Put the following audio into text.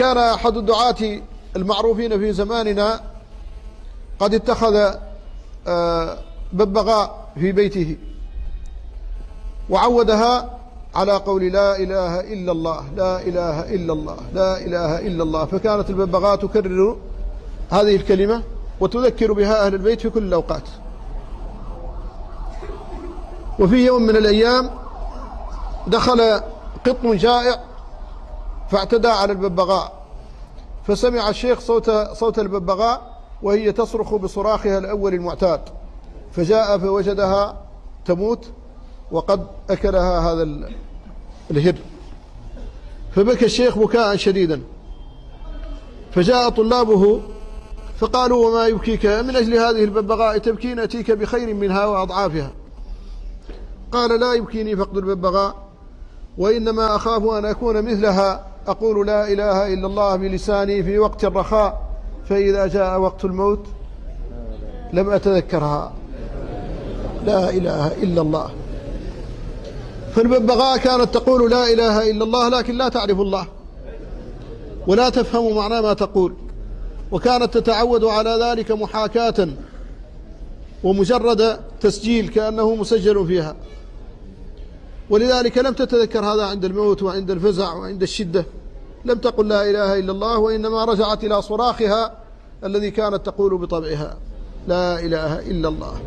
كان أحد الدعاة المعروفين في زماننا قد اتخذ آه، ببغاء في بيته وعودها على قول لا إله إلا الله لا إله إلا الله لا إله إلا الله. فكانت الببغاء تكرر هذه الكلمة وتذكر بها أهل البيت في كل الأوقات. وفي يوم من الأيام دخل قط جائع فاعتدى على الببغاء. فسمع الشيخ صوت صوت الببغاء وهي تصرخ بصراخها الأول المعتاد. فجاء فوجدها تموت وقد أكلها هذا الهر. فبكى الشيخ بكاء شديدا. فجاء طلابه فقالوا وما يبكيك؟ من أجل هذه الببغاء تبكين أتيك بخير منها وأضعافها. قال لا يبكيني فقد الببغاء وإنما أخاف أن أكون مثلها. أقول لا إله إلا الله بلساني في وقت الرخاء فإذا جاء وقت الموت لم أتذكرها. لا إله إلا الله. فالببغاء كانت تقول لا إله إلا الله لكن لا تعرف الله ولا تفهم معنى ما تقول. وكانت تتعود على ذلك محاكاة ومجرد تسجيل كأنه مسجل فيها. ولذلك لم تتذكر هذا عند الموت وعند الفزع وعند الشدة. لم تقل لا إله إلا الله وإنما رجعت إلى صراخها الذي كانت تقول بطبعها. لا إله إلا الله.